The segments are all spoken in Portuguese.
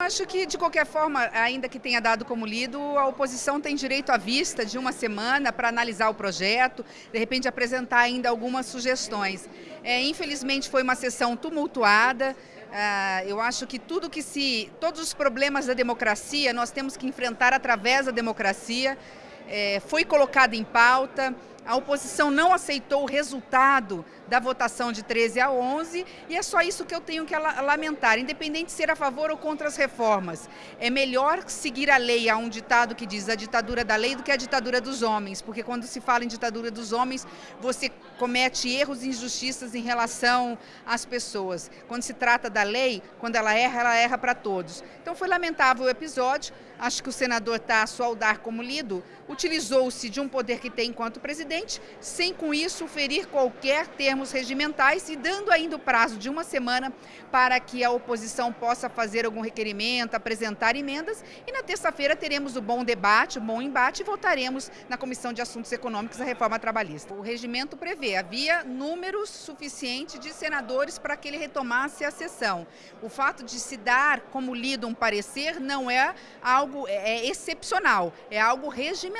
Acho que, de qualquer forma, ainda que tenha dado como lido, a oposição tem direito à vista de uma semana para analisar o projeto, de repente apresentar ainda algumas sugestões. É, infelizmente foi uma sessão tumultuada, ah, eu acho que tudo que se, todos os problemas da democracia nós temos que enfrentar através da democracia, é, foi colocado em pauta, a oposição não aceitou o resultado da votação de 13 a 11 e é só isso que eu tenho que lamentar, independente de ser a favor ou contra as reformas. É melhor seguir a lei, há um ditado que diz a ditadura da lei do que a ditadura dos homens, porque quando se fala em ditadura dos homens, você comete erros e injustiças em relação às pessoas. Quando se trata da lei, quando ela erra, ela erra para todos. Então foi lamentável o episódio, acho que o senador Tasso, ao dar como lido, utilizou-se de um poder que tem enquanto presidente sem com isso ferir qualquer termos regimentais e dando ainda o prazo de uma semana para que a oposição possa fazer algum requerimento, apresentar emendas e na terça-feira teremos o bom debate, o bom embate e votaremos na Comissão de Assuntos Econômicos a reforma trabalhista. O regimento prevê, havia número suficiente de senadores para que ele retomasse a sessão. O fato de se dar como lido um parecer não é algo é, é excepcional, é algo regimental.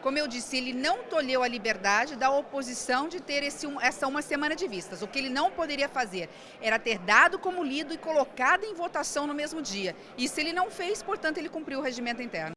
Como eu disse, ele não tolheu a liberdade liberdade da oposição de ter esse, essa uma semana de vistas. O que ele não poderia fazer era ter dado como lido e colocado em votação no mesmo dia. Isso ele não fez, portanto, ele cumpriu o regimento interno.